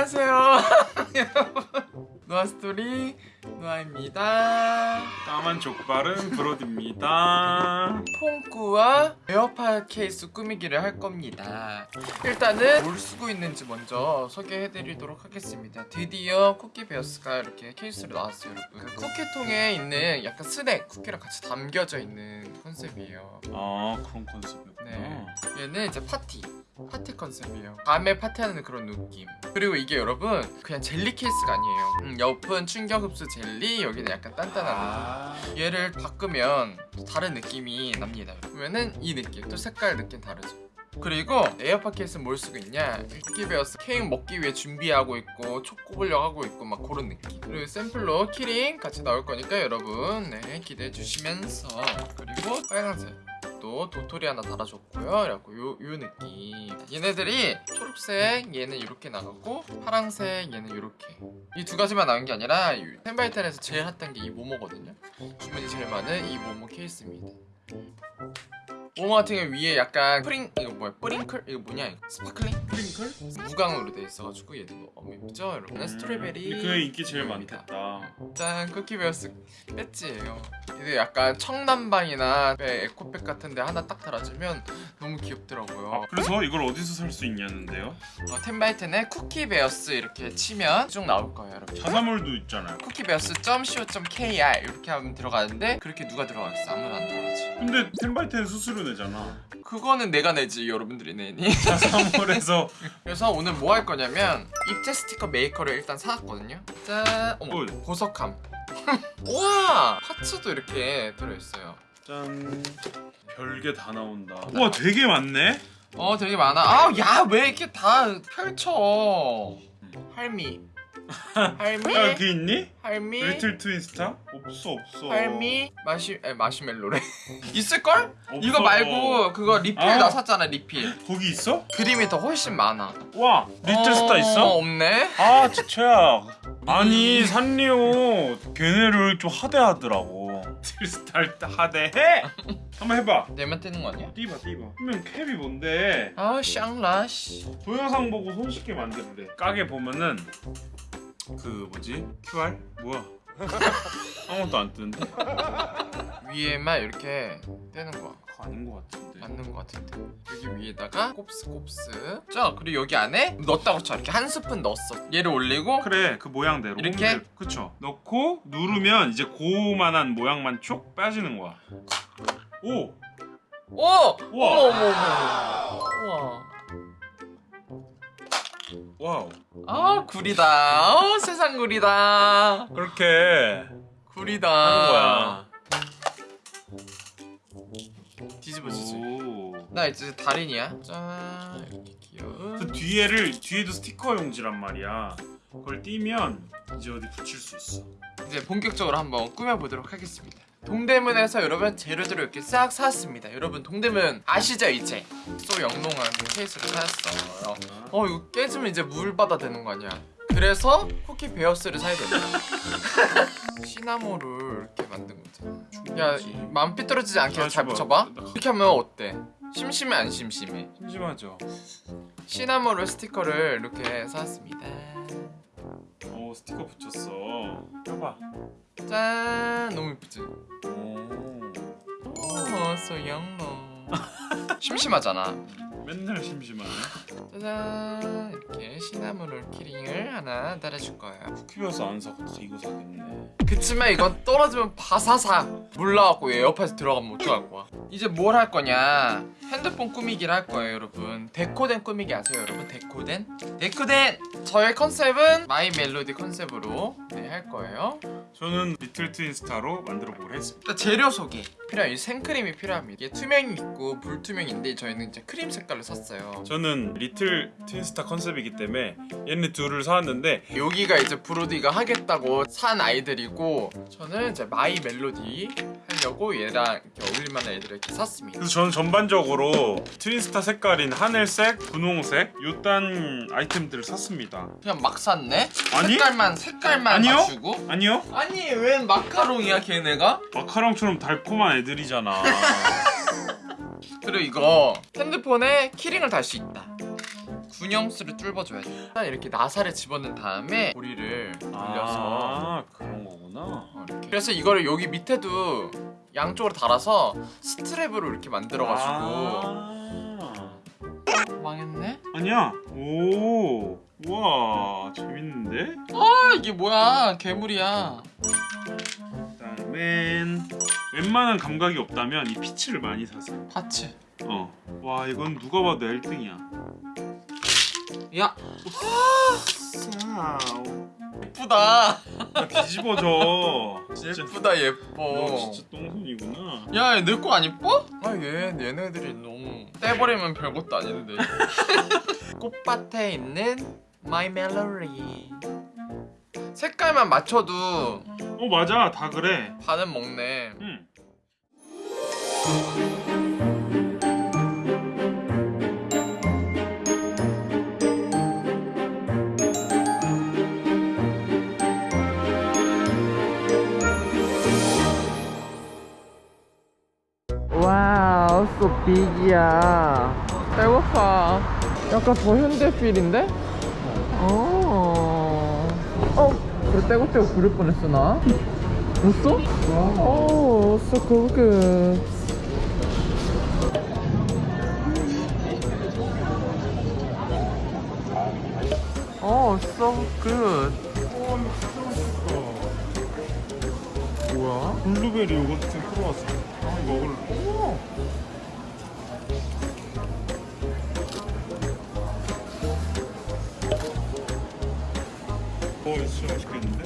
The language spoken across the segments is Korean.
안녕하세요. 노아스토리 노아입니다. 까만 족발은 브로디입니다. 폰꾸와 에어팟 케이스 꾸미기를 할 겁니다. 일단은 뭘 쓰고 있는지 먼저 소개해드리도록 하겠습니다. 드디어 쿠키 베어스가 이렇게 케이스로 나왔어요 여러분. 그 쿠키통에 있는 약간 스낵 쿠키랑 같이 담겨져 있는 컨셉이에요. 아 그런 컨셉이었구나. 네. 얘는 이제 파티 파티 컨셉이에요. 밤에 파티하는 그런 느낌. 그리고 이게 여러분 그냥 젤리 케이스가 아니에요. 음, 옆은 충격 흡수 젤리 여기는 약간 단단한 아. 느낌. 얘를 바꾸면 또 다른 느낌이 납니다. 그러면은 이 느낌 또 색깔 느낌 다르죠 그리고 에어팟 케이스 뭘 쓰고 있냐? 쿠키베어스 케이크 먹기 위해 준비하고 있고 초 꼽으려고 하고 있고 막 그런 느낌. 그리고 샘플로 키링 같이 나올 거니까 여러분. 네 기대해 주시면서. 그리고 빨간색. 또 도토리 하나 달아줬고요. 그래갖고 요, 요 느낌. 얘네들이 초록색 얘는 이렇게 나가고 파랑색 얘는 이렇게. 이 두 가지만 나온 게 아니라 텐바이텐에서 제일 핫한 게 이 모모거든요. 주문이 제일 많은 이 모모 케이스입니다 모모 같은 경우 위에 약간 프링 이거 뭐야? 뿌링클? 이거 뭐냐? 이거 sparkling? 프링클? 무광으로 돼 있어가지고 얘도 너무 예쁘죠? 여러분 strawberry 음, 그게 인기 제일. 많겠다. 짠 쿠키베어스 배지예요 이게 약간 청남방이나 에코백 같은데 하나 딱 달아주면 너무 귀엽더라고요. 아, 그래서 이걸 어디서 살 수 있냐는데요? 어, 텐바이텐에 쿠키베어스 이렇게 치면 쭉 나올 거예요 여러분. 자사몰도 있잖아요. 쿠키베어스.co.kr 이렇게 하면 들어가는데 그렇게 누가 들어가겠어? 아무도 안 들어가지. 근데 텐바이텐 수수료 내잖아. 그거는 내가 내지 여러분들이 내니. 자사몰에서. 그래서 오늘 뭐 할 거냐면 입체 스티커 메이커를 일단 사왔거든요. 짠! 어머. 보석함. 우 와! 파츠도 이렇게 들어있어요. 짠. 별게 다 나온다. 우와 되게 많네? 어 되게 많아. 아야 왜 이렇게 다 펼쳐? 할미 할미 야 그게 있니? 할미 리틀 트윈스타? 없어 없어 할미 마시 에, 마시멜로래 있을걸? 없어. 이거 말고 그거 리필 아. 나 샀잖아 리필 거기 있어? 그림이 더 훨씬 많아 와 리틀 스타 어, 있어? 없네 아 진짜야 아니 산리오 걔네를 좀 하대하더라고 리틀 스타 하대해? 한번 해봐 내면 뜨는 거 아니야? 띠봐 띠봐 그러면 캡이 뭔데 아 샹라시 동영상 보고 손쉽게 만들래 가게 보면은 그 뭐지? QR? 뭐야 아무것도 안 뜨는데? 위에만 이렇게 떼는 거야 그거 아닌 것 같은데 맞는 거 같은데 여기 위에다가 곱스 곱스 자 그리고 여기 안에 넣었다고 쳐 이렇게 한 스푼 넣었어 얘를 올리고 그래 그 모양대로 이렇게? 오므려- 그쵸 넣고 누르면 이제 고만한 모양만 쭉 빠지는 거야 오! 오! 어머 우와. 어머 어머 우와 와우. 아 구리다. 어 세상 구리다. 그렇게 구리다. 하는 거야. 뒤집어지지. 오. 나 이제 달인이야. 짠. 이렇게 귀여운. 그 뒤에를 뒤에도 스티커 용지란 말이야. 그걸 띄면 이제 어디 붙일 수 있어. 이제 본격적으로 한번 꾸며보도록 하겠습니다 동대문에서 여러분 재료들을 이렇게 싹 사왔습니다 여러분 동대문 아시죠 이제 소 영롱한 그 케이스를 사왔어요 어 이거 깨지면 이제 물 받아 되는 거 아니야 그래서 쿠키 베어스를 사야 된다 시나모를 이렇게 만든 거잖아 야 마음 삐뚤어지지 않게 잘잘 붙여봐. 이렇게 하면 어때? 심심해 안 심심해? 심심하죠. 시나모를 스티커를 이렇게 사왔습니다 오 스티커 붙였어. 펴봐. 짠 너무 예쁘지? 오. 오, 소 영롱 심심하잖아 맨날 심심하네. 짜잔 이렇게 시나몬롤 키링을 하나 달아줄 거예요 쿠키버스 안 사고서 이거 사겠네. 그치만 이건 떨어지면 바사사 몰라갖고 에어팟에 들어가면 어떡할 거야 이제 뭘 할 거냐 핸드폰 꾸미기를 할 거예요 여러분 데코덴 꾸미기 아세요 여러분 데코덴? 데코덴! 저의 컨셉은 마이 멜로디 컨셉으로 네, 할 거예요 저는 리틀 트윈스타로 만들어 보기로 했습니다. 재료 소개 필요한 이 생크림이 필요합니다 이게 투명이 있고 불투명인데 저희는 이제 크림 색깔 을 샀어요 저는 리틀 트윈스타 컨셉이기 때문에 얘네 둘을 사왔는데 여기가 이제 브로디가 하겠다고 산 아이들이고 저는 이제 마이 멜로디 하려고 얘랑 어울릴만한 애들을 이렇게 샀습니다 그래서 저는 전반적으로 트윈스타 색깔인 하늘색, 분홍색 요딴 아이템들을 샀습니다. 그냥 막 샀네? 아니? 색깔만 색깔만 아니요? 맞추고 아니요? 아니 웬 마카롱이야 걔네가? 마카롱처럼 달콤한 애들이잖아. 그리고 이거 핸드폰에 키링을 달 수 있다 분영수를 뚫어줘야 돼 일단 이렇게 나사를 집어넣은 다음에 고리를 돌려서 아 그런 거구나. 어, 이렇게. 그래서 이거를 여기 밑에도 양쪽으로 달아서 스트랩으로 이렇게 만들어가지고 아. 망했네? 아니야. 오. 우와 재밌는데? 아 이게 뭐야 괴물이야 그다음엔 웬만한 감각이 없다면 이 parts를 많이 사세요. parts 어. 와 이건 누가 봐도 1등이야. 야 와우. 예쁘다 나 뒤집어져. 진짜. 예쁘다 너 예뻐 진짜 똥손이구나. 야, 내 거 안 이뻐? 아, 얘, 얘네들이 너무 떼버리면 별것도 아닌데. 꽃밭에 있는 My Melody. 색깔만 맞춰도 어 맞아 다 그래. 반은 먹네. 응. 와우, so big이야. 배고파. 약간 더 현대 필인데? 어. 어, 그래 떼고떼고 부를 뻔했어 나. 웃어? 오, so good. So good. 뭐야? 블루베리 요거트 크로와상. 아 이거 먹을래. 어 이거 진짜 맛있겠는데?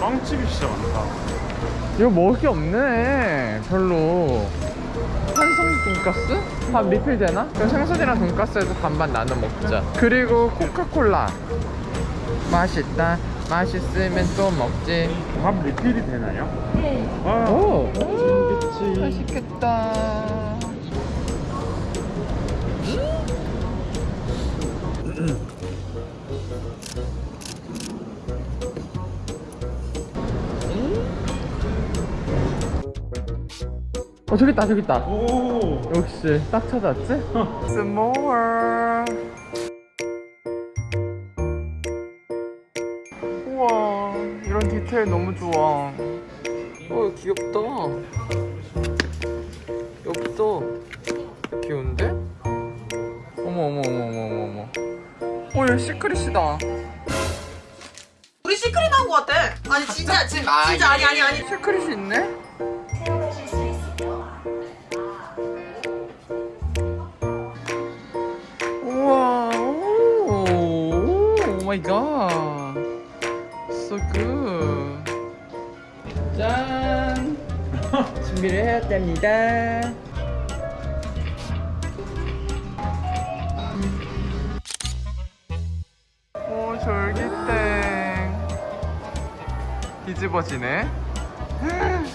빵집이 진짜 많다. 이거 먹을 게 없네 별로 한성 돈가스? 밥 리필 되나? 그럼 생선이랑 돈가스에서 반반 나눠 먹자 그리고 코카콜라 맛있다 맛있으면 또 먹지 밥 리필이 되나요? 네. 와, 오 재밌겠지. 맛있겠다 어 저기 있다 저기 있다 오. 역시 딱 찾았지? 스모어 우와 이런 디테일 너무 좋아 어 귀엽다 예쁘다 귀여운데? 어머 어머 어머 어머 어머 어머 어 여기 secret이다 우리 secret 나온 것 같아. 아니 진짜 진, 아, 진짜 아니 아니 아니. secret이 있네? 마이 갓 So good. 짠. 준비를 해야 됩니다. 오 졸기땡. 뒤집어지네.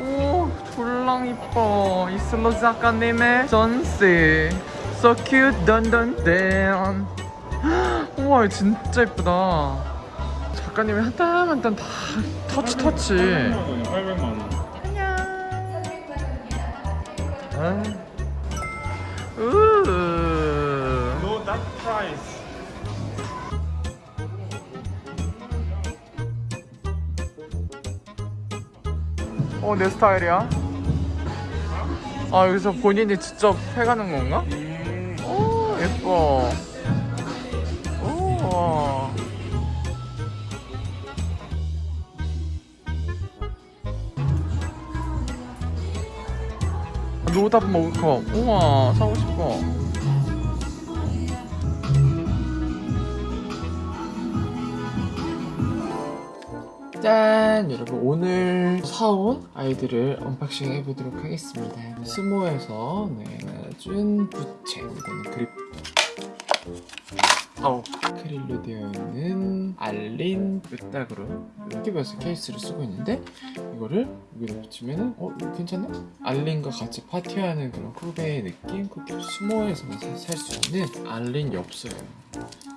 오 졸랑 이뻐. 이슬로 작가님의 전시 So cute 던던던 우와 진짜 이쁘다 작가님이 한 땀 한 땀 다 터치 터치 800만 원이야. 800만 원. 아. 우우 No that price. 어, 내 스타일이야. 아, 여기서 본인이 직접 해가는 건가? 예뻐. 오. 로답 먹을 거. 우와, 사고 싶어. 짠! 여러분 오늘 사온 아이들을 언박싱 해보도록 하겠습니다 스모에서 네, 준 부채 이거는 그립 어, 크릴로 되어 있는 알린 끄딱으로 이렇게 배서 케이스를 쓰고 있는데 이거를 여기다 붙이면은 어 괜찮나? 알린과 같이 파티하는 그런 후배의 느낌? 그리고 스모어에서만 살 수 있는 알린 엽서예요.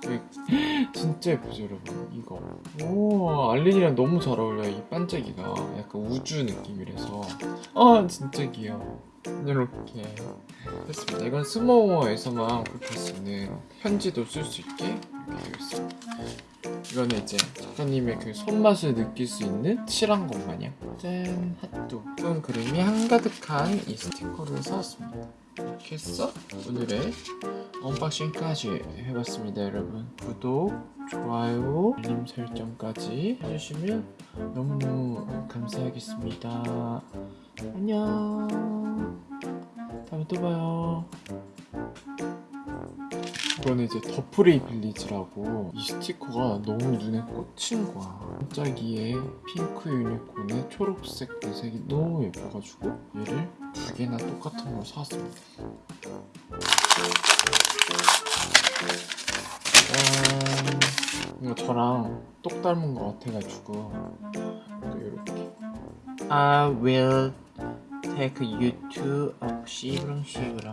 진짜 예쁘죠 여러분? 이거. 오 알린이랑 너무 잘 어울려요. 이 반짝이가. 약간 우주 느낌이라서. 아 진짜 귀여워 이렇게 했습니다. 이건 스모어에서만 그렇게 할수 있는 편지도 쓸 수 있게 이렇게 되어 있습니다. 이거는 이제 작가님의 그 손맛을 느낄 수 있는 칠한 것 마냥. 짠 핫도. 예쁜 그림이 한가득한 이 스티커를 사왔습니다. 이렇게 해서 오늘의 언박싱까지 해봤습니다 여러분. 구독, 좋아요, 알림 설정까지 해주시면 너무 감사하겠습니다. 안녕 다음에 또 봐요. 이거는 이제 더프레이 빌리지라고 이 스티커가 너무 눈에 꽂힌 거야. 반짝이의 핑크 유니콘의 초록색 배색이 너무 예뻐가지고 얘를 두 개나 똑같은 걸 사왔습니다. 짠. 이거 저랑 똑 닮은 거 같아가지고 또 이렇게. I will a 시그렁 시그렁